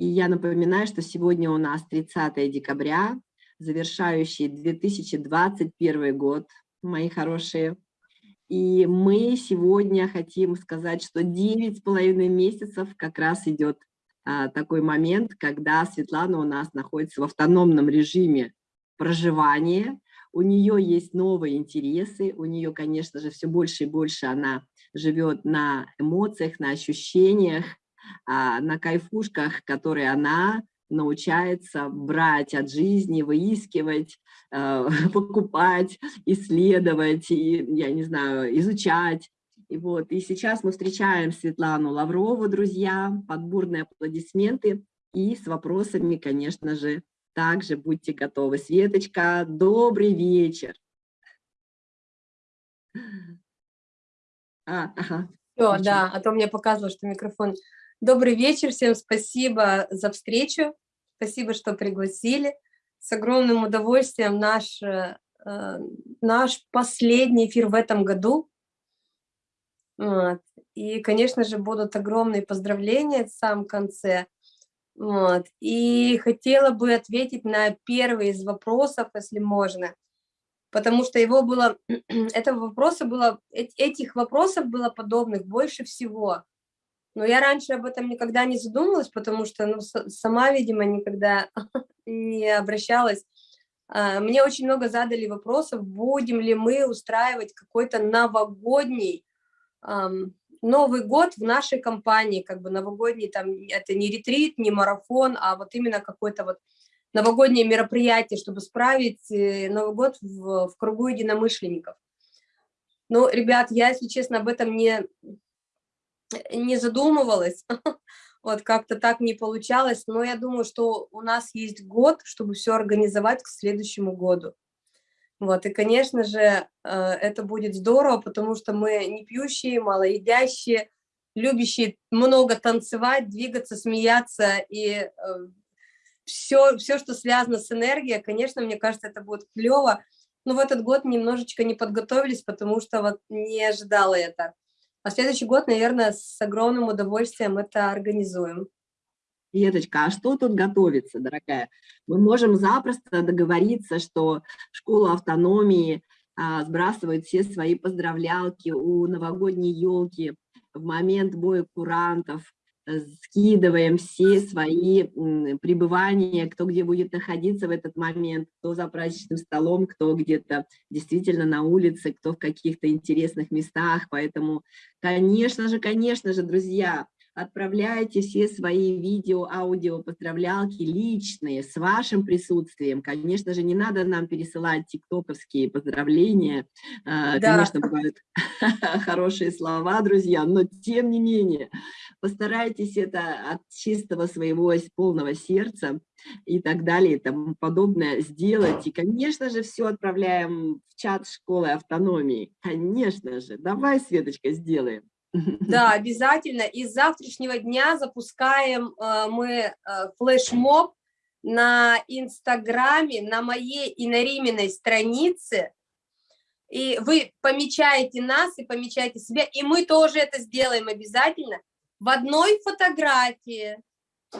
И я напоминаю, что сегодня у нас 30 декабря, завершающий 2021 год, мои хорошие. И мы сегодня хотим сказать, что 9,5 месяцев как раз идет а, такой момент, когда Светлана у нас находится в автономном режиме проживания, у нее есть новые интересы, у нее, конечно же, все больше и больше она живет на эмоциях, на ощущениях, на кайфушках, которые она научается брать от жизни, выискивать, э, покупать, исследовать, и, я не знаю, изучать. И, вот, и сейчас мы встречаем Светлану Лаврову, друзья, под бурные аплодисменты и с вопросами, конечно же, также будьте готовы. Светочка, добрый вечер. А, ага. Все, да, а то мне показывало, что микрофон. Добрый вечер, всем спасибо за встречу, спасибо, что пригласили. С огромным удовольствием наш, э, наш последний эфир в этом году. Вот. И, конечно же, будут огромные поздравления в самом конце. Вот. И хотела бы ответить на первый из вопросов, если можно, потому что его было, этого вопроса было, этих вопросов было подобных больше всего. Но я раньше об этом никогда не задумывалась, потому что ну, сама, видимо, никогда не обращалась. А, мне очень много задали вопросов, будем ли мы устраивать какой-то новогодний Новый год в нашей компании, как бы новогодний, там, это не ретрит, не марафон, а вот именно какое-то вот новогоднее мероприятие, чтобы справить э, Новый год в, в кругу единомышленников. Ну, ребят, я, если честно, об этом не, не задумывалась, вот как-то так не получалось, но я думаю, что у нас есть год, чтобы все организовать к следующему году. Вот, и, конечно же, э, это будет здорово, потому что мы не пьющие, малоедящие, любящие много танцевать, двигаться, смеяться, и все, э, все, что связано с энергией, конечно, мне кажется, это будет клево. Но в этот год немножечко не подготовились, потому что вот не ожидала это. А следующий год, наверное, с огромным удовольствием это организуем. Светочка, а что тут готовится, дорогая? Мы можем запросто договориться, что школа автономии а, сбрасывает все свои поздравлялки у новогодней елки в момент боя курантов, скидываем все свои пребывания, кто где будет находиться в этот момент, кто за праздничным столом, кто где-то действительно на улице, кто в каких-то интересных местах. Поэтому, конечно же, конечно же, друзья, отправляйте все свои видео, аудио, поздравлялки личные, с вашим присутствием. Конечно же, не надо нам пересылать тиктоковские поздравления. А, да. Конечно, бывают хорошие слова, друзья, но тем не менее, постарайтесь это от чистого своего полного сердца и так далее и тому подобное сделать. И, конечно же, все отправляем в чат школы автономии. Конечно же. Давай, Светочка, сделаем. Да, обязательно. И с завтрашнего дня запускаем э, мы э, флешмоб на Инстаграме, на моей и на Риминой странице. И вы помечаете нас и помечаете себя, и мы тоже это сделаем обязательно. В одной фотографии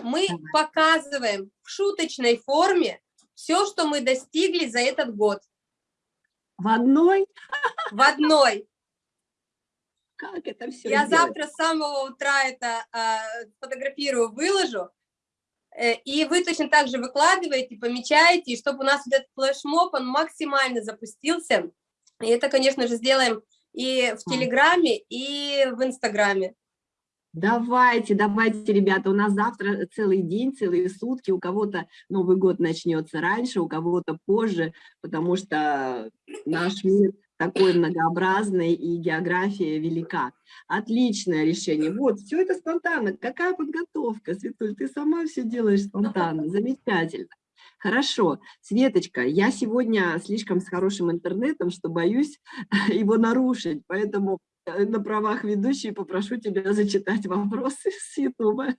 мы показываем в шуточной форме все, что мы достигли за этот год. В одной? В одной. Как это все Я сделать? завтра с самого утра это э, фотографирую, выложу. Э, и вы точно так же выкладываете, помечаете, и чтобы у нас вот этот флешмоб, он максимально запустился. И это, конечно же, сделаем и в Телеграме, и в Инстаграме. Давайте, давайте, ребята, у нас завтра целый день, целые сутки, у кого-то Новый год начнется раньше, у кого-то позже, потому что наш мир такой многообразный и география велика. Отличное решение. Вот, все это спонтанно. Какая подготовка, Светуль, ты сама все делаешь спонтанно. Замечательно. Хорошо. Светочка, я сегодня слишком с хорошим интернетом, что боюсь его нарушить, поэтому э, на правах ведущей попрошу тебя зачитать вопросы с Ютуба.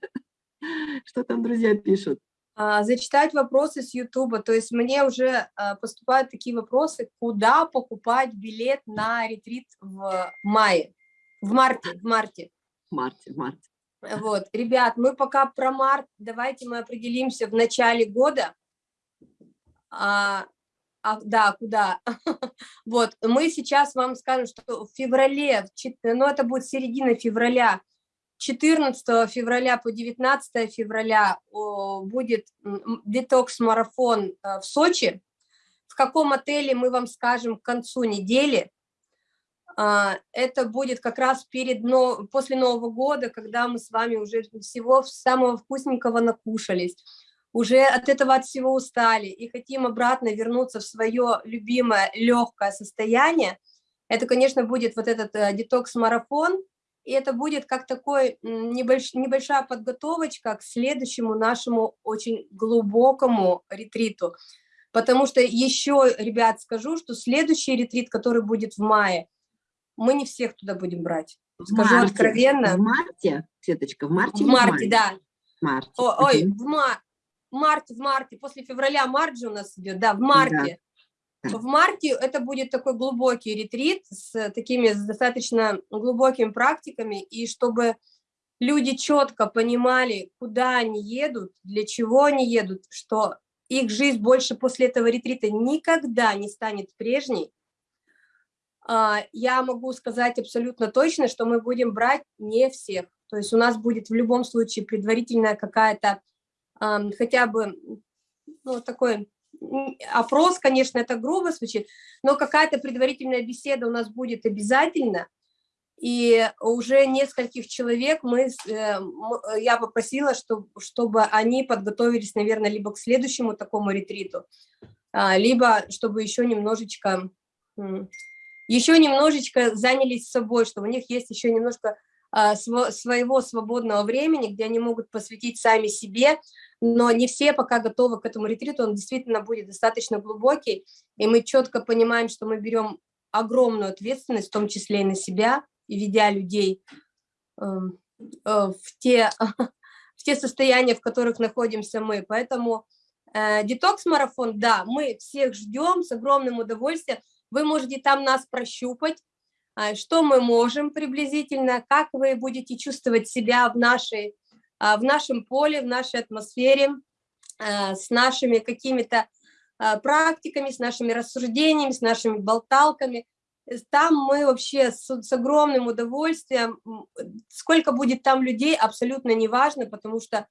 Что там друзья пишут? А, зачитать вопросы с Ютуба. То есть мне уже а, поступают такие вопросы, куда покупать билет на ретрит в мае, в марте, в марте. В марте, в марте. Вот, ребят, мы пока про март, давайте мы определимся в начале года. А, а, да, куда? вот, мы сейчас вам скажем, что в феврале, ну это будет середина февраля, 14 февраля по 19 февраля будет детокс-марафон э, в Сочи. В каком отеле мы вам скажем к концу недели. А, это будет как раз перед, после Нового года, когда мы с вами уже всего самого вкусненького накушались, уже от этого от всего устали и хотим обратно вернуться в свое любимое легкое состояние. Это, конечно, будет вот этот э, детокс-марафон, и это будет как такой небольш, небольшая подготовочка к следующему нашему очень глубокому ретриту. Потому что еще, ребят, скажу, что следующий ретрит, который будет в мае, мы не всех туда будем брать. Скажу марте. откровенно. В марте, Светочка, в марте В марте, в да. Марте. О, ой, в мар... марте, в марте, после февраля март же у нас идет, да, в марте. Да. В марте это будет такой глубокий ретрит с такими достаточно глубокими практиками, и чтобы люди четко понимали, куда они едут, для чего они едут, что их жизнь больше после этого ретрита никогда не станет прежней, а, я могу сказать абсолютно точно, что мы будем брать не всех. То есть у нас будет в любом случае предварительная какая-то, хотя бы, ну, такой опрос, конечно, это грубо звучит, но какая-то предварительная беседа у нас будет обязательно. И уже нескольких человек мы, э, я попросила, чтобы, чтобы они подготовились, наверное, либо к следующему такому ретриту, а, либо чтобы еще немножечко еще немножечко занялись собой, что у них есть еще немножко а, своего свободного времени, где они могут посвятить сами себе, но не все пока готовы к этому ретриту, он действительно будет достаточно глубокий, и мы четко понимаем, что мы берем огромную ответственность, в том числе и на себя, и ведя людей эм, э, в те, в те состояния, в которых находимся мы. Поэтому э, детокс-марафон, да, мы всех ждем с огромным удовольствием, вы можете там нас прощупать, а, что мы можем приблизительно, как вы будете чувствовать себя в, нашей, в нашем поле, в нашей атмосфере, а, с нашими какими-то практиками, с нашими рассуждениями, с нашими болталками. Там мы вообще с, с огромным удовольствием, сколько будет там людей, абсолютно не важно, потому что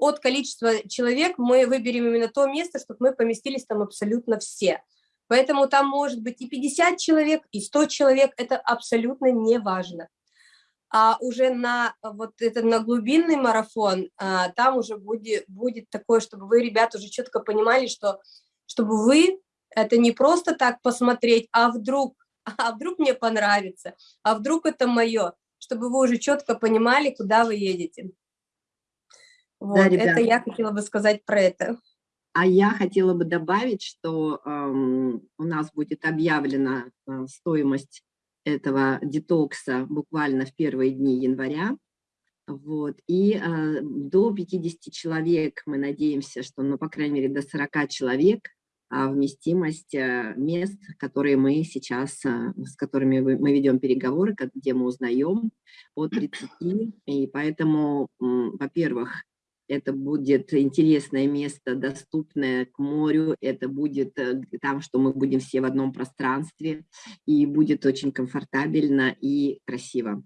от количества человек мы выберем именно то место, чтобы мы поместились там абсолютно все. Поэтому там может быть и 50 человек, и 100 человек, это абсолютно не важно. А уже на вот это на глубинный марафон, а, там уже будет, будет такое, чтобы вы, ребята, уже четко понимали, что чтобы вы это не просто так посмотреть, а вдруг, а вдруг мне понравится, а вдруг это мое, чтобы вы уже четко понимали, куда вы едете. Вот, да, это я хотела бы сказать про это. А я хотела бы добавить, что э, у нас будет объявлена э, стоимость этого детокса буквально в первые дни января. Вот. И э, до 50 человек мы надеемся, что, ну, по крайней мере, до 40 человек э, вместимость э, мест, которые мы сейчас, с которыми мы ведем переговоры, где мы узнаем от 30. И поэтому, во-первых, это будет интересное место, доступное к морю, это будет э, там, что мы будем все в одном пространстве, и будет очень комфортабельно и красиво.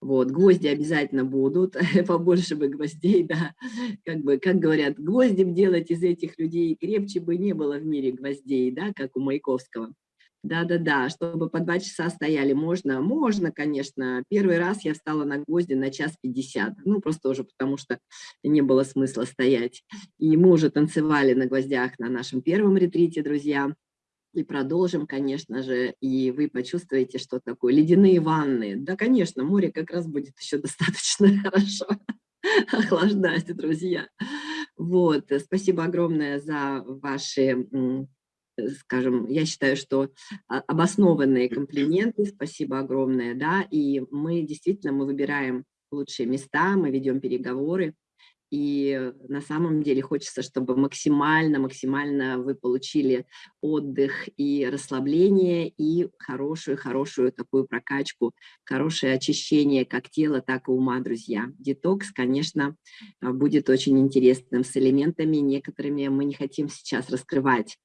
Вот, гвозди обязательно будут, побольше бы гвоздей, да, как бы, как говорят, гвоздем делать из этих людей крепче бы не было в мире гвоздей, да, как у Маяковского. Да-да-да, чтобы по два часа стояли, можно? Можно, конечно. Первый раз я встала на гвозди на час пятьдесят, ну, просто уже потому что не было смысла стоять. И мы уже танцевали на гвоздях на нашем первом ретрите, друзья. И продолжим, конечно же, и вы почувствуете, что такое ледяные ванны. Да, конечно, море как раз будет еще достаточно хорошо охлаждать, друзья. Вот, спасибо огромное за ваши Э, скажем, я считаю, что а, обоснованные комплименты, спасибо огромное, да, и мы действительно, мы выбираем лучшие места, мы ведем переговоры, И на самом деле хочется, чтобы максимально-максимально вы получили отдых и расслабление, и хорошую-хорошую такую прокачку, хорошее очищение как тела, так и ума, друзья. Детокс, конечно, а, будет очень интересным с элементами, некоторыми мы не хотим сейчас раскрывать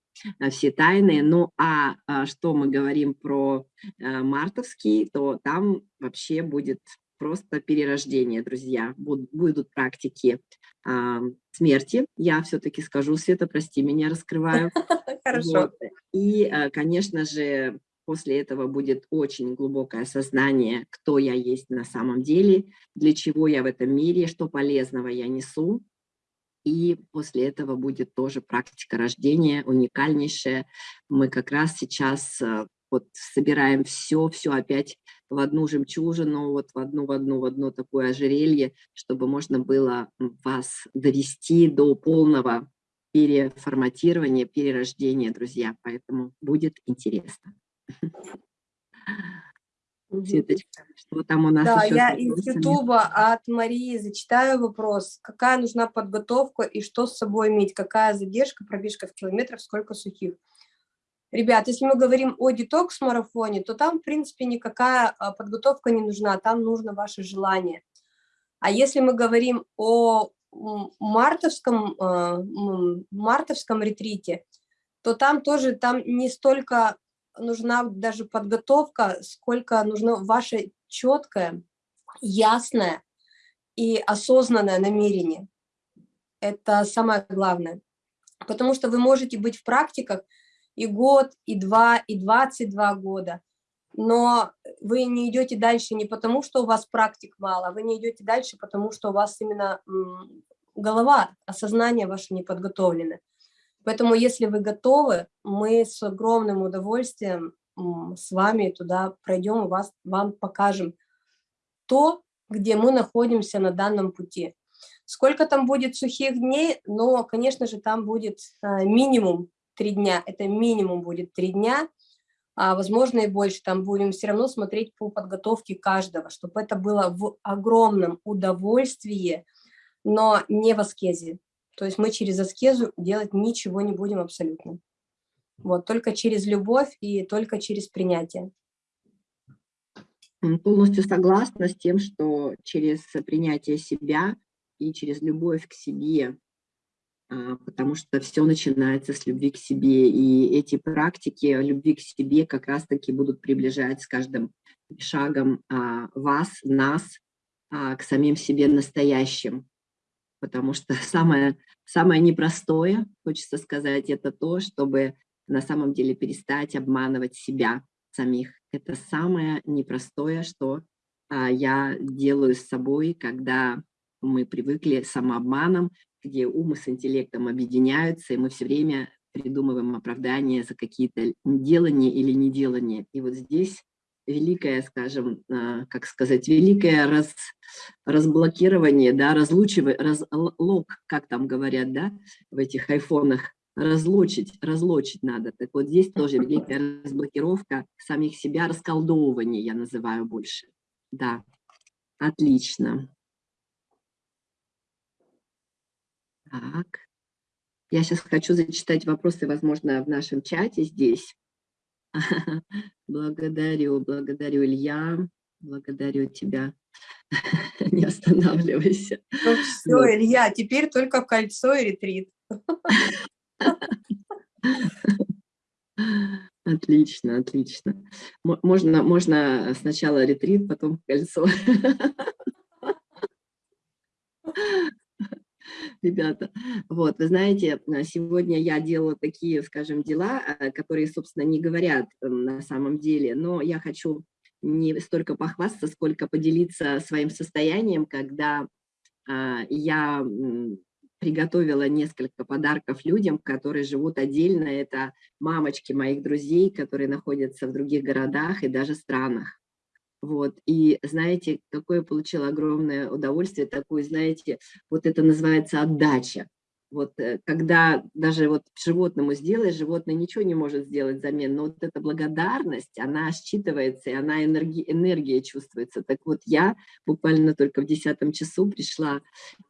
все тайны. Ну а, а что мы говорим про мартовский, то там вообще будет просто перерождение, друзья. Будут, практики а, смерти. Я все-таки скажу, Света, прости меня, раскрываю. Хорошо. И, а, конечно же, после этого будет очень глубокое осознание, кто я есть на самом деле, для чего я в этом мире, что полезного я несу. И после этого будет тоже практика рождения, уникальнейшая. Мы как раз сейчас а, вот собираем все, все опять в одну жемчужину, вот в одну, в одну, в одно такое ожерелье, чтобы можно было вас довести до полного переформатирования, перерождения, друзья. Поэтому будет интересно. Светочка, что там у нас Да, я из Ютуба от Марии зачитаю вопрос. Какая нужна подготовка и что с собой иметь? Какая задержка, пробежка в километрах, сколько сухих? Ребят, если мы говорим о детокс-марафоне, то там, в принципе, никакая а, подготовка не нужна, там нужно ваше желание. А если мы говорим о мартовском, а, мартовском ретрите, то там тоже там не столько нужна даже подготовка, сколько нужно ваше четкое, ясное и осознанное намерение. Это самое главное. Потому что вы можете быть в практиках, и год, и два, и 22 года. Но вы не идете дальше не потому, что у вас практик мало, вы не идете дальше, потому что у вас именно голова, осознание ваше не подготовлено. Поэтому, если вы готовы, мы с огромным удовольствием с вами туда пройдем и вас, вам покажем то, где мы находимся на данном пути. Сколько там будет сухих дней, но, конечно же, там будет э, минимум три дня, это минимум будет три дня, а возможно и больше, там будем все равно смотреть по подготовке каждого, чтобы это было в огромном удовольствии, но не в аскезе. То есть мы через аскезу делать ничего не будем абсолютно. Вот, только через любовь и только через принятие. Полностью согласна с тем, что через принятие себя и через любовь к себе а, потому что все начинается с любви к себе, и эти практики любви к себе как раз-таки будут приближать с каждым шагом а, вас, нас а, к самим себе настоящим, потому что самое, самое непростое, хочется сказать, это то, чтобы на самом деле перестать обманывать себя самих. Это самое непростое, что я делаю с собой, когда мы привыкли самообманом, где ум с интеллектом объединяются, и мы все время придумываем оправдания за какие-то делания или неделания. И вот здесь великое, скажем, а, как сказать, великое раз, разблокирование, да, разлучивание, разлог, как там говорят, да, в этих айфонах, разлучить, разлучить надо. Так вот здесь тоже великая разблокировка самих себя, расколдовывание я называю больше. Да, отлично. Так. Я сейчас хочу зачитать вопросы, возможно, в нашем чате здесь. Благодарю, благодарю, Илья. Благодарю тебя. Не останавливайся. Ну все, вот. Илья, теперь только кольцо и ретрит. Отлично, отлично. Можно, можно сначала ретрит, потом кольцо ребята. Вот, вы знаете, э, сегодня я делала такие, скажем, дела, э, которые, собственно, не говорят эм, на самом деле, но я хочу не столько похвастаться, сколько поделиться своим состоянием, когда а, я приготовила несколько подарков людям, которые живут отдельно. Это мамочки моих друзей, которые находятся в других городах и даже странах. Вот, и знаете, какое получила огромное удовольствие, такое, знаете, вот это называется отдача. Вот э, когда даже вот животному сделаешь, животное ничего не может сделать взамен, но вот эта благодарность, она считывается, и она энергия, энергия чувствуется. Так вот я буквально только в десятом часу пришла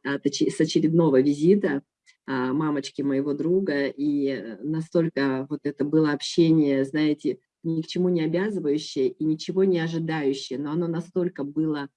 с очередного визита а, мамочки моего друга, и э, настолько вот это было общение, знаете, ни к чему не обязывающее и ничего не ожидающее, но оно настолько было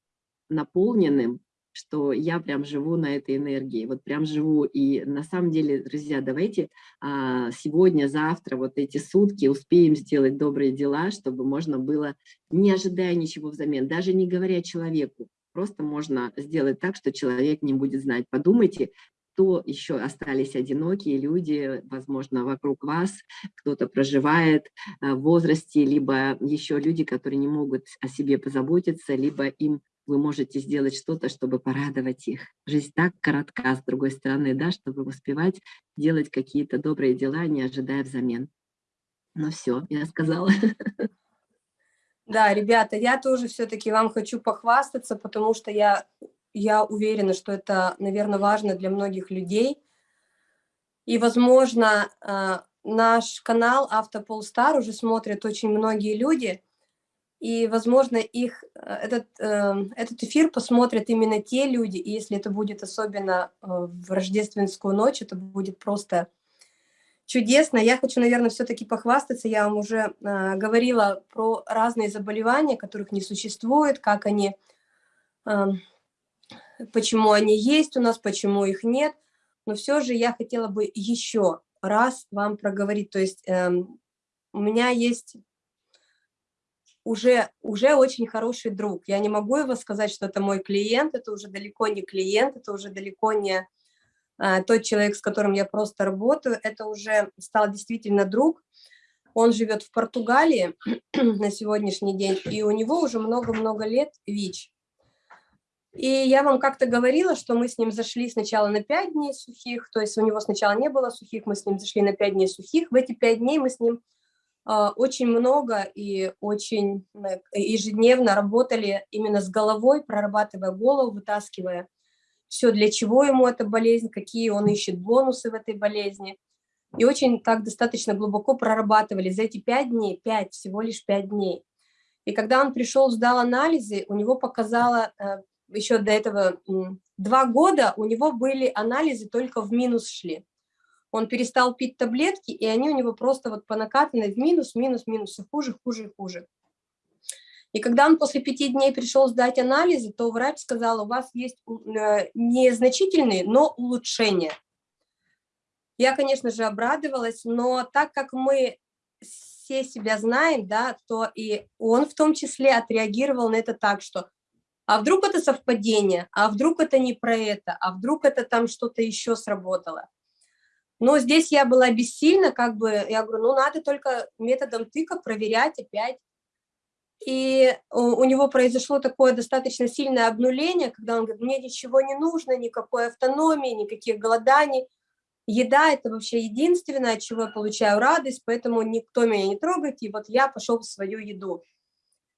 наполненным, что я прям живу на этой энергии, вот прям живу. И на самом деле, друзья, давайте а, сегодня, завтра, вот эти сутки успеем сделать добрые дела, чтобы можно было, не ожидая ничего взамен, даже не говоря человеку, просто можно сделать так, что человек не будет знать. Подумайте, кто еще остались одинокие люди, возможно, вокруг вас, кто-то проживает а, в возрасте, либо еще люди, которые не могут о себе позаботиться, либо им вы можете сделать что-то, чтобы порадовать их. Жизнь так коротка, с другой стороны, да, чтобы успевать делать какие-то добрые дела, не ожидая взамен. Ну все, я сказала. Да, ребята, я тоже все-таки вам хочу похвастаться, потому что я, я уверена, что это, наверное, важно для многих людей. И, возможно, а, наш канал Автополстар уже смотрят очень многие люди, и, возможно, их, э, этот, эм, этот эфир посмотрят именно те люди, и если это будет особенно э, в рождественскую ночь, это будет просто чудесно. Я хочу, наверное, все-таки похвастаться. Я вам уже э, говорила про разные заболевания, которых не существует, как они, почему они есть у нас, почему их нет. Но все же я хотела бы еще раз вам проговорить. То есть эм, у меня есть уже, уже очень хороший друг. Я не могу его сказать, что это мой клиент, это уже далеко не клиент, это уже далеко не а, тот человек, с которым я просто работаю, это уже стал действительно друг. Он живет в Португалии на сегодняшний день, и у него уже много-много лет ВИЧ. И я вам как-то говорила, что мы с ним зашли сначала на 5 дней сухих, то есть у него сначала не было сухих, мы с ним зашли на 5 дней сухих. В эти 5 дней мы с ним а, очень много и очень э, ежедневно работали именно с головой, прорабатывая голову, вытаскивая все, для чего ему эта болезнь, какие он ищет бонусы в этой болезни. И очень так достаточно глубоко прорабатывали за эти пять дней, пять, всего лишь пять дней. И когда он пришел, сдал анализы, у него показало, э, еще до этого два года, у него были анализы только в минус шли он перестал пить таблетки, и они у него просто вот по накатанной в минус, минус, минус, все хуже, хуже и хуже. И когда он после пяти дней пришел сдать анализы, то врач сказал, у вас есть э, незначительные, но улучшения. Я, конечно же, обрадовалась, но так как мы все себя знаем, да, то и он в том числе отреагировал на это так, что а вдруг это совпадение, а вдруг это не про это, а вдруг это там что-то еще сработало. Но здесь я была бессильна, как бы, я говорю, ну, надо только методом тыка проверять опять. И у, него произошло такое достаточно сильное обнуление, когда он говорит, мне ничего не нужно, никакой автономии, никаких голоданий. Еда – это вообще единственное, от чего я получаю радость, поэтому никто меня не трогает, и вот я пошел в свою еду.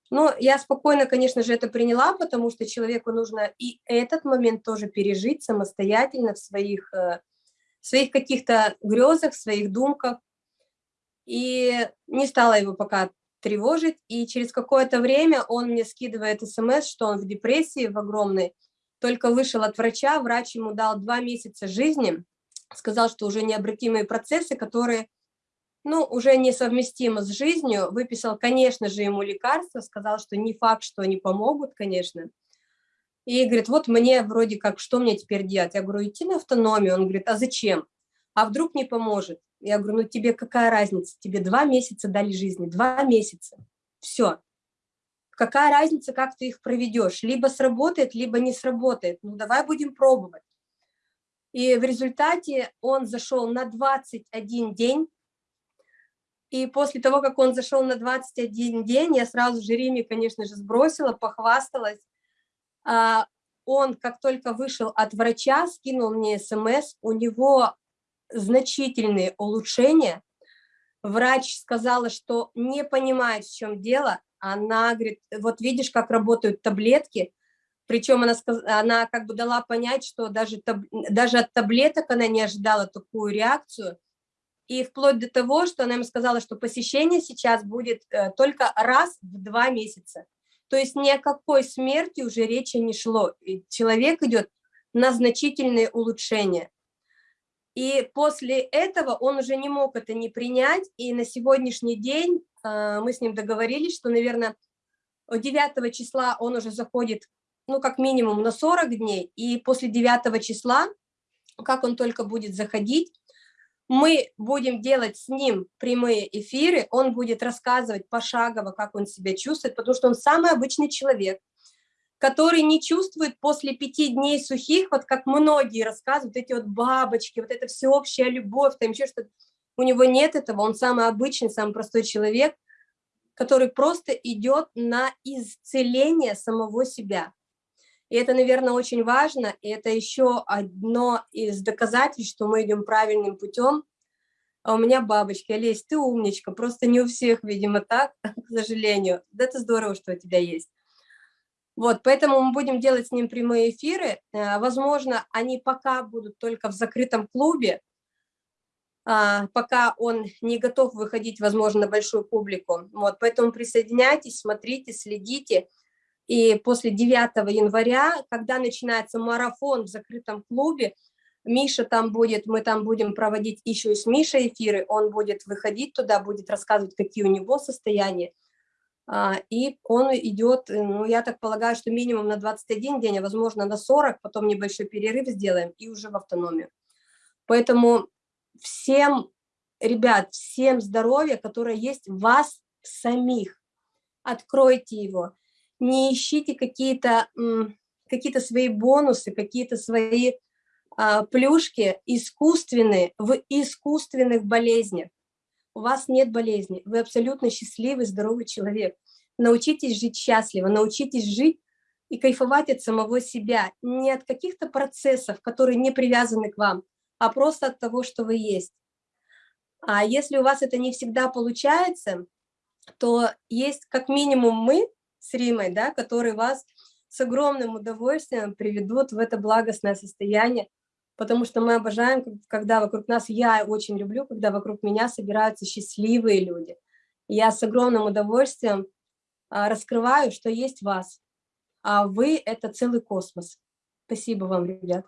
Но я спокойно, конечно же, это приняла, потому что человеку нужно и этот момент тоже пережить самостоятельно в своих э, своих каких-то грезах, в своих думках. И не стала его пока тревожить. И через какое-то время он мне скидывает смс, что он в депрессии в огромной, только вышел от врача, врач ему дал два месяца жизни, сказал, что уже необратимые процессы, которые ну, уже несовместимы с жизнью, выписал, конечно же, ему лекарства, сказал, что не факт, что они помогут, конечно, и говорит, вот мне вроде как, что мне теперь делать? Я говорю, идти на автономию. Он говорит, а зачем? А вдруг не поможет? Я говорю, ну тебе какая разница? Тебе два месяца дали жизни, два месяца. Все. Какая разница, как ты их проведешь? Либо сработает, либо не сработает. Ну давай будем пробовать. И в результате он зашел на 21 день. И после того, как он зашел на 21 день, я сразу же Риме, конечно же, сбросила, похвасталась. А, он, как только вышел от врача, скинул мне смс, у него значительные улучшения. Врач сказала, что не понимает, в чем дело. Она говорит, вот видишь, как работают таблетки. Причем она, она как бы дала понять, что даже, даже от таблеток она не ожидала такую реакцию. И вплоть до того, что она им сказала, что посещение сейчас будет э, только раз в два месяца. То есть ни о какой смерти уже речи не шло. И человек идет на значительные улучшения. И после этого он уже не мог это не принять, и на сегодняшний день э, мы с ним договорились, что, наверное, 9 числа он уже заходит, ну, как минимум на 40 дней, и после 9 числа, как он только будет заходить, мы будем делать с ним прямые эфиры, он будет рассказывать пошагово, как он себя чувствует, потому что он самый обычный человек, который не чувствует после пяти дней сухих, вот как многие рассказывают, эти вот бабочки, вот эта всеобщая любовь, там еще что-то. У него нет этого, он самый обычный, самый простой человек, который просто идет на исцеление самого себя. И это, наверное, очень важно, и это еще одно из доказательств, что мы идем правильным путем. А у меня бабочки, Олесь, ты умничка, просто не у всех, видимо, так, к сожалению. Да это здорово, что у тебя есть. Вот, поэтому мы будем делать с ним прямые эфиры. Э, возможно, они пока будут только в закрытом клубе, а, пока он не готов выходить, возможно, на большую публику. Вот, поэтому присоединяйтесь, смотрите, следите. И после 9 января, когда начинается марафон в закрытом клубе, Миша там будет, мы там будем проводить еще и с Мишей эфиры, он будет выходить туда, будет рассказывать, какие у него состояния. А, и он идет, ну, я так полагаю, что минимум на 21 день, а возможно на 40, потом небольшой перерыв сделаем и уже в автономию. Поэтому всем, ребят, всем здоровья, которое есть в вас самих, откройте его, не ищите какие-то какие, свои бонусы, какие-то свои а, плюшки искусственные в искусственных болезнях у вас нет болезни, вы абсолютно счастливый, здоровый человек. Научитесь жить счастливо, научитесь жить и кайфовать от самого себя, не от каких-то процессов, которые не привязаны к вам, а просто от того, что вы есть. А если у вас это не всегда получается, то есть как минимум мы с Римой, да, которые вас с огромным удовольствием приведут в это благостное состояние, потому что мы обожаем, когда вокруг нас, я очень люблю, когда вокруг меня собираются счастливые люди. я с огромным удовольствием а, раскрываю, что есть вас, а вы — это целый космос. Спасибо вам, ребят.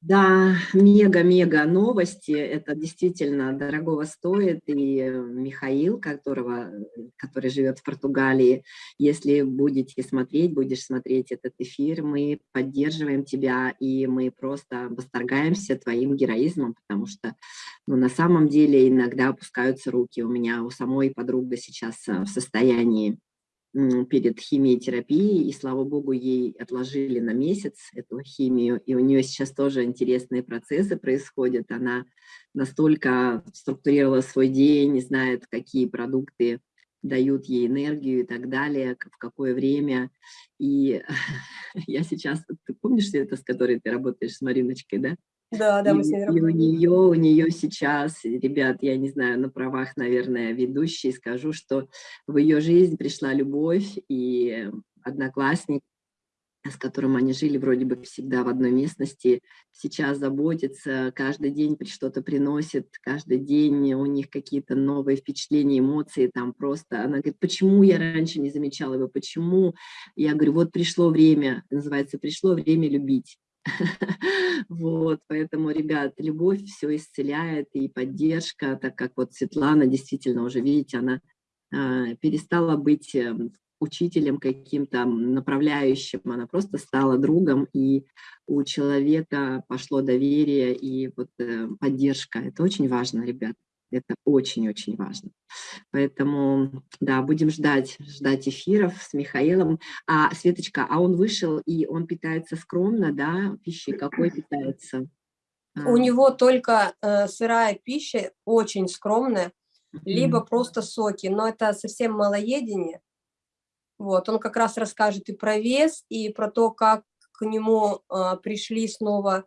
Да, мега-мега новости, это действительно дорогого стоит, и э, Михаил, которого, который живет в Португалии, если будете смотреть, будешь смотреть этот эфир, мы поддерживаем тебя, и мы просто восторгаемся твоим героизмом, потому что ну, на самом деле иногда опускаются руки. У меня у самой подруга сейчас э, в состоянии перед химиотерапией, и, слава богу, ей отложили на месяц эту химию, и у нее сейчас тоже интересные процессы происходят. Она настолько структурировала свой день, знает, какие продукты дают ей энергию и так далее, в какое время. И я сейчас, ты помнишь это, с которой ты работаешь с Мариночкой, да? Да, да, мы с ней. И у нее, у нее сейчас, ребят, я не знаю, на правах, наверное, ведущей скажу, что в ее жизнь пришла любовь, и одноклассник, с которым они жили вроде бы всегда в одной местности, сейчас заботится, каждый день что-то приносит, каждый день у них какие-то новые впечатления, эмоции, там просто, она говорит, почему я раньше не замечала его, почему? Я говорю, вот пришло время, называется, пришло время любить. Вот, поэтому, ребят, любовь все исцеляет и поддержка, так как вот Светлана действительно уже, видите, она а, перестала быть эм, учителем каким-то направляющим, она просто стала другом, и у человека пошло доверие и вот э, поддержка. Это очень важно, ребят. Это очень-очень важно. Поэтому, да, будем ждать, ждать эфиров с Михаилом. А, Светочка, а он вышел, и он питается скромно, да, пищей какой питается? У а. него только э, сырая пища, очень скромная, либо просто соки, но это совсем малоедение. Вот, он как раз расскажет и про вес, и про то, как к нему э, пришли снова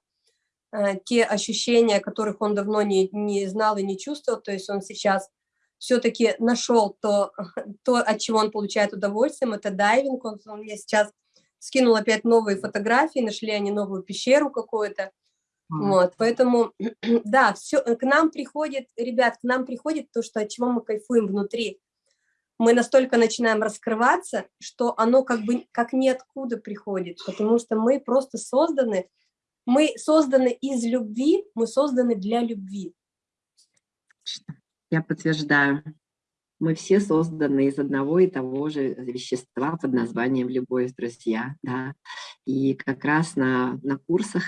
те ощущения, которых он давно не, не знал и не чувствовал, то есть он сейчас все-таки нашел то, то, от чего он получает удовольствие, это дайвинг, он, он мне сейчас скинул опять новые фотографии, нашли они новую пещеру какую-то. Вот, поэтому, да, все, к нам приходит, ребят, к нам приходит то, что от чего мы кайфуем внутри. Мы настолько начинаем раскрываться, что оно как бы как ниоткуда приходит, потому что мы просто созданы, мы созданы из любви, мы созданы для любви. Я подтверждаю. Мы все созданы из одного и того же вещества под названием любовь, друзья. Да? И как раз на, на курсах,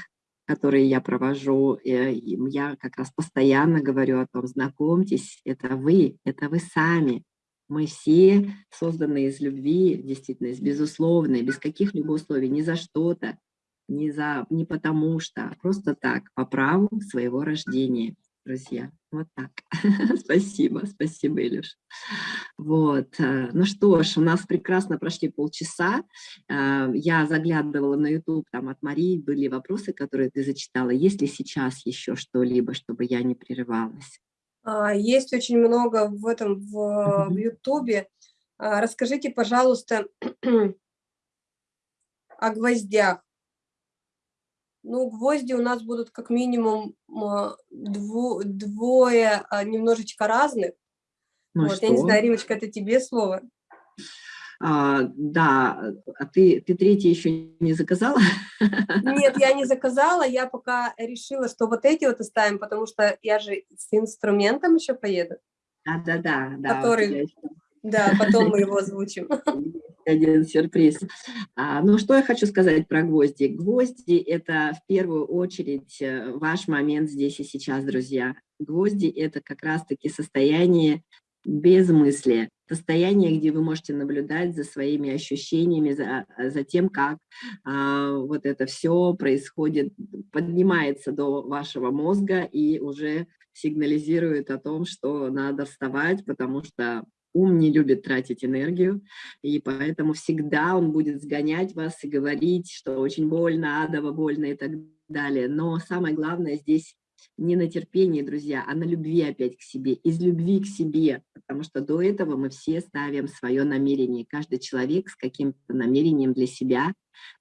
которые я провожу, э, я как раз постоянно говорю о том, знакомьтесь, это вы, это вы сами. Мы все созданы из любви, действительно, из безусловной, без каких-либо условий, ни за что-то, не, за, не потому что, а просто так, по праву своего рождения друзья. Вот так. спасибо, спасибо, Илюш. Вот. Э, ну что ж, у нас прекрасно прошли полчаса. Э, я заглядывала на YouTube, там от Марии были вопросы, которые ты зачитала. Есть ли сейчас еще что-либо, чтобы я не прерывалась? А, есть очень много в этом, в, в YouTube. А, расскажите, пожалуйста, о гвоздях. Ну, гвозди у нас будут как минимум дво, двое а, немножечко разных. Ну вот, я не знаю, Римочка, это тебе слово? А, да, а ты, ты третий еще не заказала? Нет, я не заказала, я пока решила, что вот эти вот оставим, потому что я же с инструментом еще поеду. Да-да-да. да. Который да, потом мы его озвучим. Один сюрприз. А, ну, что я хочу сказать про гвозди. Гвозди – это в первую очередь э, ваш момент здесь и сейчас, друзья. Гвозди – это как раз-таки состояние без мысли, состояние, где вы можете наблюдать за своими ощущениями, за, за тем, как а, вот это все происходит, поднимается до вашего мозга и уже сигнализирует о том, что надо вставать, потому что ум не любит тратить энергию, и поэтому всегда он будет сгонять вас и говорить, что очень больно, адово больно и так далее. Но самое главное здесь не на терпении, друзья, а на любви опять к себе, из любви к себе, потому что до этого мы все ставим свое намерение, каждый человек с каким-то намерением для себя,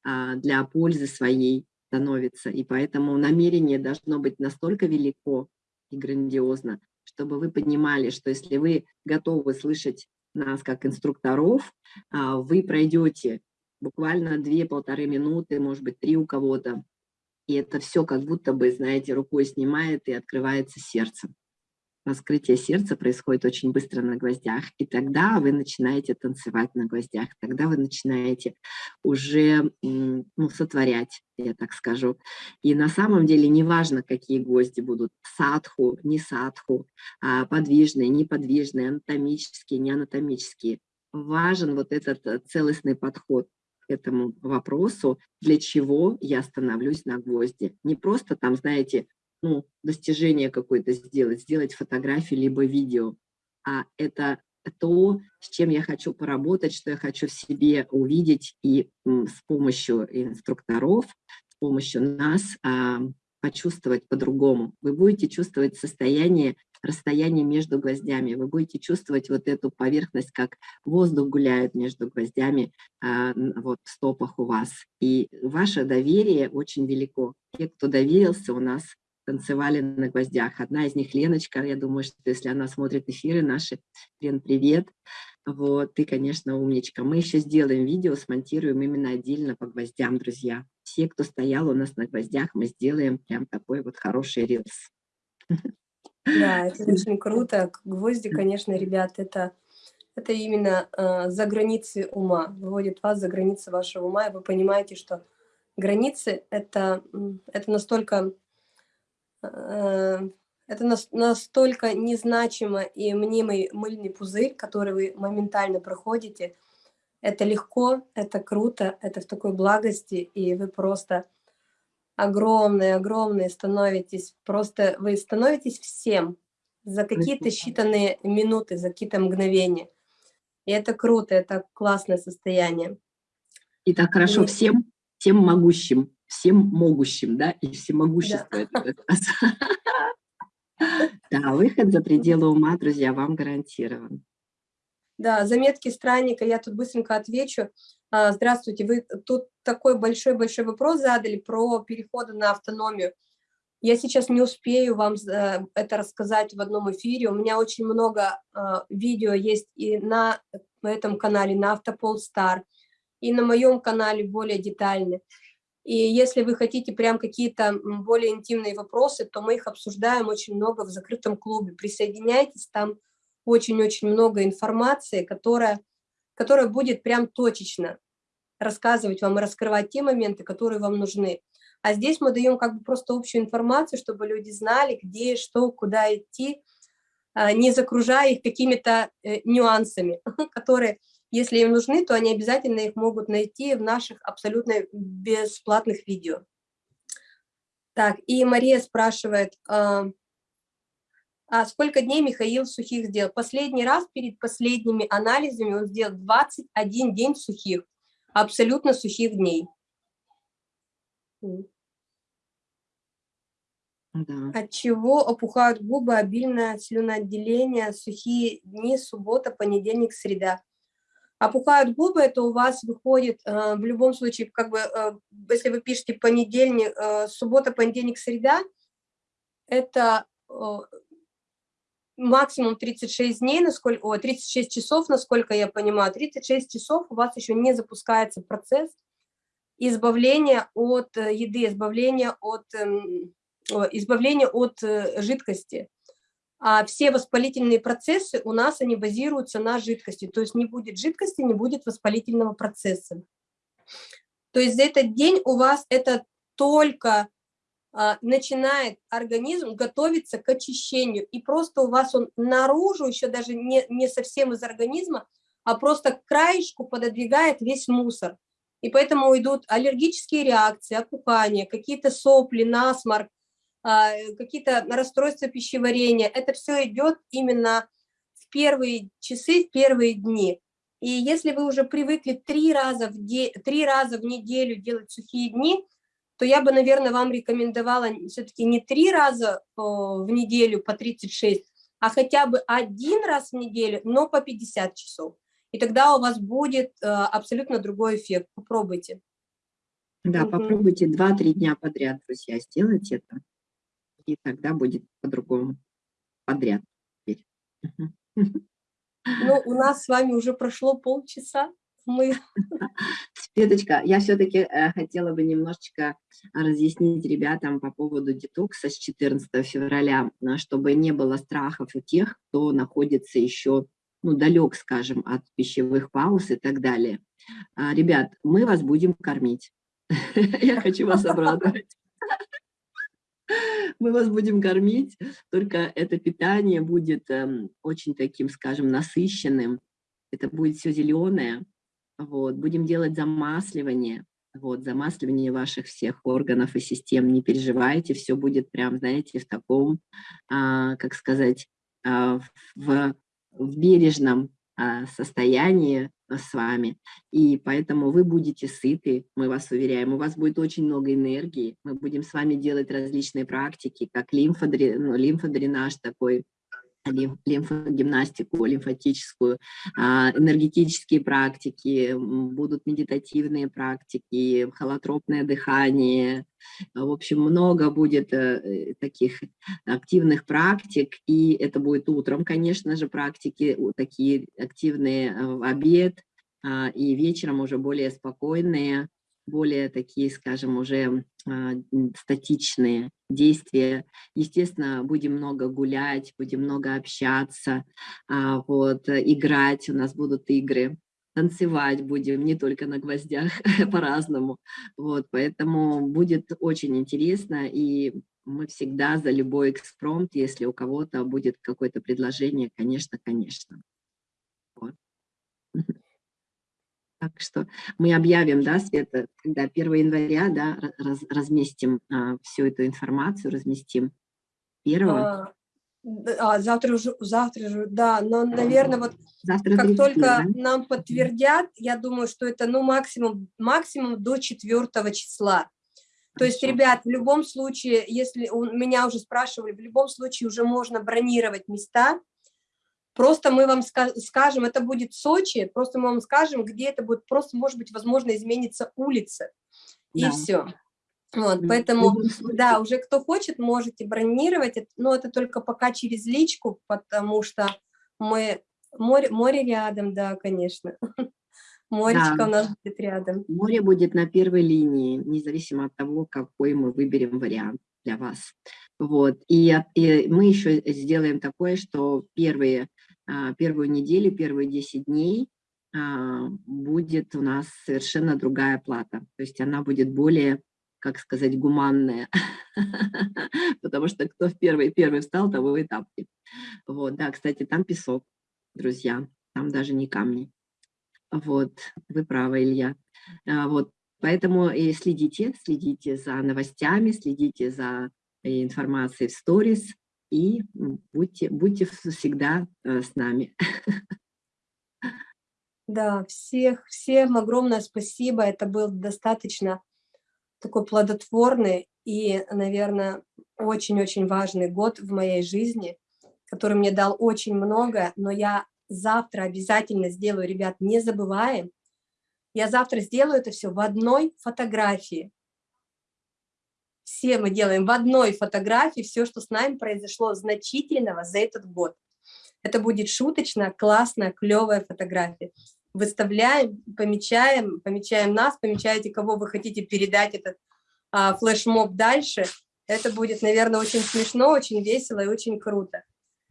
а, для пользы своей становится, и поэтому намерение должно быть настолько велико и грандиозно, чтобы вы понимали, что если вы готовы слышать нас как инструкторов, а, вы пройдете буквально 2-полторы минуты, может быть, три у кого-то, и это все как будто бы, знаете, рукой снимает и открывается сердце раскрытие сердца происходит очень быстро на гвоздях, и тогда вы начинаете танцевать на гвоздях, тогда вы начинаете уже ну, сотворять, я так скажу. И на самом деле неважно, какие гвозди будут, садху, не садху, а подвижные, неподвижные, анатомические, не анатомические. Важен вот этот э, целостный подход к этому вопросу, для чего я становлюсь на гвозди. Не просто там, знаете, ну, достижение какое-то сделать, сделать фотографию либо видео, а это то, с чем я хочу поработать, что я хочу в себе увидеть и с помощью инструкторов, с помощью нас а, почувствовать по-другому. Вы будете чувствовать состояние, расстояние между гвоздями, вы будете чувствовать вот эту поверхность, как воздух гуляет между гвоздями а, вот в стопах у вас. И ваше доверие очень велико. Те, кто доверился, у нас танцевали на гвоздях. Одна из них Леночка, я думаю, что если она смотрит эфиры наши, Лен, привет. Вот, ты, конечно, умничка. Мы еще сделаем видео, смонтируем именно отдельно по гвоздям, друзья. Все, кто стоял у нас на гвоздях, мы сделаем прям такой вот хороший рилс. Да, это очень круто. Гвозди, конечно, ребят, это, это именно э, за границы ума, выводит вас за границы вашего ума, и вы понимаете, что границы это, это настолько это настолько незначимо и мнимый мыльный пузырь, который вы моментально проходите. Это легко, это круто, это в такой благости, и вы просто огромные-огромные становитесь, просто вы становитесь всем за какие-то считанные минуты, за какие-то мгновения. И это круто, это классное состояние. И так хорошо и... всем, всем могущим всем могущим, да, и всемогущество да. выход за пределы ума, друзья, вам гарантирован. Да, заметки странника, я тут быстренько отвечу. А, здравствуйте, вы тут такой большой-большой вопрос задали про переходы на автономию. Я сейчас не успею вам э, это рассказать в одном эфире. У меня очень много а, видео есть и на этом канале, на Автопол Стар, и на моем канале более детально. И если вы хотите прям какие-то более интимные вопросы, то мы их обсуждаем очень много в закрытом клубе. Присоединяйтесь, там очень-очень много информации, которая, которая будет прям точечно рассказывать вам и раскрывать те моменты, которые вам нужны. А здесь мы даем как бы просто общую информацию, чтобы люди знали, где, что, куда идти, а, не загружая их какими-то э, нюансами, которые если им нужны, то они обязательно их могут найти в наших абсолютно бесплатных видео. Так, и Мария спрашивает, а, а сколько дней Михаил сухих сделал? Последний раз перед последними анализами он сделал 21 день сухих, абсолютно сухих дней. Да. От чего опухают губы, обильное слюноотделение, сухие дни, суббота, понедельник, среда опухают губы, это у вас выходит э, в любом случае, как бы, э, если вы пишете понедельник, э, суббота, понедельник, среда, это э, максимум 36 дней, насколько, о, 36 часов, насколько я понимаю, 36 часов у вас еще не запускается процесс избавления от э, еды, избавления от, э, избавления от э, жидкости а все воспалительные процессы у нас, они базируются на жидкости, то есть не будет жидкости, не будет воспалительного процесса. То есть за этот день у вас это только а, начинает организм готовиться к очищению, и просто у вас он наружу, еще даже не, не совсем из организма, а просто к краешку пододвигает весь мусор. И поэтому идут аллергические реакции, опухания, какие-то сопли, насморк, какие-то расстройства пищеварения. Это все идет именно в первые часы, в первые дни. И если вы уже привыкли три раза в, де... три раза в неделю делать сухие дни, то я бы, наверное, вам рекомендовала все-таки не три раза в неделю по 36, а хотя бы один раз в неделю, но по 50 часов. И тогда у вас будет э, абсолютно другой эффект. Попробуйте. Да, угу. попробуйте 2-3 дня подряд, друзья, сделать это и тогда будет по-другому подряд. Ну, у нас с вами уже прошло полчаса. Мы... Светочка, я все-таки э, хотела бы немножечко разъяснить ребятам по поводу детокса с 14 февраля, э, чтобы не было страхов у тех, кто находится еще ну, далек, скажем, от пищевых пауз и так далее. А, ребят, мы вас будем кормить. Я хочу вас обрадовать мы вас будем кормить, только это питание будет э, очень таким, скажем, насыщенным, это будет все зеленое, вот, будем делать замасливание, вот, замасливание ваших всех органов и систем, не переживайте, все будет прям, знаете, в таком, а, как сказать, а, в, в бережном а, состоянии с вами, и поэтому вы будете сыты, мы вас уверяем, у вас будет очень много энергии, мы будем с вами делать различные практики, как лимфодренаж, ну, лимфодренаж такой, лимфогимнастику, лимфатическую, а, энергетические практики, будут медитативные практики, холотропное дыхание. В общем, много будет э, таких активных практик, и это будет утром, конечно же, практики такие активные э, в обед, а, и вечером уже более спокойные, более такие, скажем, уже а, статичные действия. Естественно, будем много гулять, будем много общаться, а, вот, играть, у нас будут игры, танцевать будем не только на гвоздях, по-разному. Вот, поэтому будет очень интересно, и мы всегда за любой экспромт, если у кого-то будет какое-то предложение, конечно, конечно. Вот. Так что мы объявим, да, Света, когда 1 января, да, раз, разместим а, всю эту информацию, разместим 1 а, а, завтра уже, завтра же, да, но, наверное, вот завтра как 30, только да? нам подтвердят, я думаю, что это, ну, максимум, максимум до 4 числа. То есть, ребят, в любом случае, если у меня уже спрашивали, в любом случае уже можно бронировать места, Просто мы вам скажем, это будет Сочи, просто мы вам скажем, где это будет, просто, может быть, возможно, изменится улица, и да. все. Вот, поэтому, да, уже кто хочет, можете бронировать, но это только пока через личку, потому что мы, море, море рядом, да, конечно. Моречко да. у нас будет рядом. Море будет на первой линии, независимо от того, какой мы выберем вариант для вас. Вот. И, и мы еще сделаем такое, что первые, а, первую неделю, первые 10 дней а, будет у нас совершенно другая плата. То есть она будет более, как сказать, гуманная. Потому что кто в первый, первый встал, того и тапки. Вот, да, кстати, там песок, друзья, там даже не камни. Вот, вы правы, Илья. А, вот, поэтому и следите, следите за новостями, следите за э, информацией в сторис и будьте, будьте всегда э, с нами. Да, всех, всем огромное спасибо. Это был достаточно такой плодотворный и, наверное, очень-очень важный год в моей жизни, который мне дал очень много, но я завтра обязательно сделаю, ребят, не забываем. Я завтра сделаю это все в одной фотографии. Все мы делаем в одной фотографии все, что с нами произошло значительного за этот год. Это будет шуточная, классная, клевая фотография. Выставляем, помечаем, помечаем нас, помечаете, кого вы хотите передать этот а, флешмоб дальше. Это будет, наверное, очень смешно, очень весело и очень круто.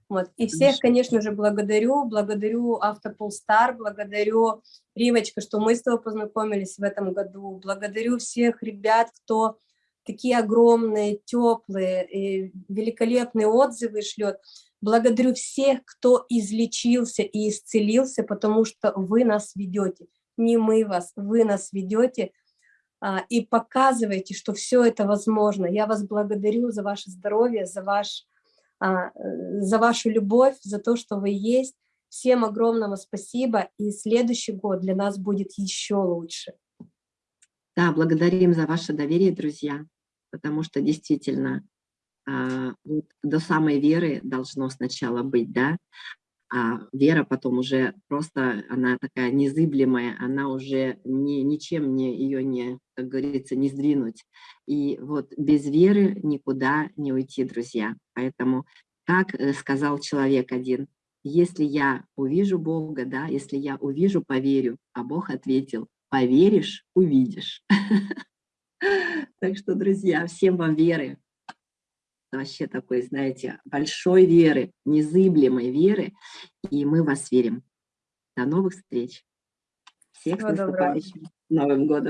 Вот. И всех, конечно же, благодарю, благодарю Автополстар, благодарю Римочка, что мы с тобой познакомились в этом году, благодарю всех ребят, кто такие огромные, теплые, и великолепные отзывы шлет. Благодарю всех, кто излечился и исцелился, потому что вы нас ведете, не мы вас, вы нас ведете а, и показываете, что все это возможно. Я вас благодарю за ваше здоровье, за ваш а, за вашу любовь, за то, что вы есть. Всем огромного спасибо, и следующий год для нас будет еще лучше. Да, благодарим за ваше доверие, друзья, потому что действительно а, вот до самой веры должно сначала быть, да, а вера потом уже просто, она такая незыблемая, она уже ни, ничем не, ее не, как говорится, не сдвинуть. И вот без веры никуда не уйти, друзья. Поэтому, как э, сказал человек один, если я увижу Бога, да, если я увижу, поверю, а Бог ответил, поверишь, увидишь. Так что, друзья, всем вам веры, вообще такой, знаете, большой веры, незыблемой веры, и мы вас верим. До новых встреч. Всех с наступающим Новым годом.